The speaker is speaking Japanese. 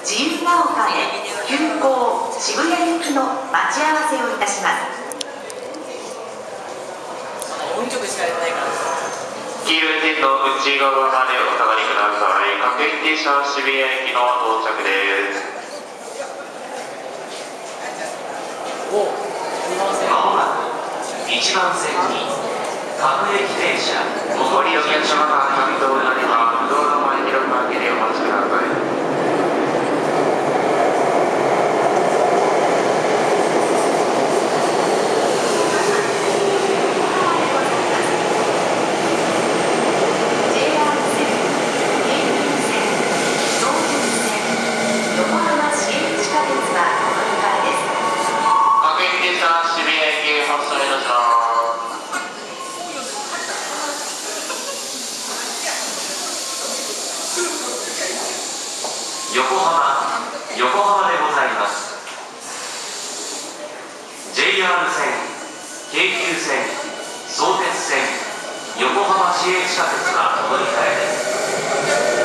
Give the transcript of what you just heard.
自由が丘へ急行渋谷行きの待ち合わせをいたします。音曲しかやってないから黄色いテント内側までお下がりください各駅停車渋谷駅の到着です。おすいません。まもなく1番線に各駅停車。お客様がになります道路前広く開けてお待ちください京急線京急線東急線横浜市営地下鉄はお乗り換えです各駅停車渋谷駅発車いたします横浜横浜でございます。JR 線京急線相鉄線横浜市営地下鉄が乗り換えです。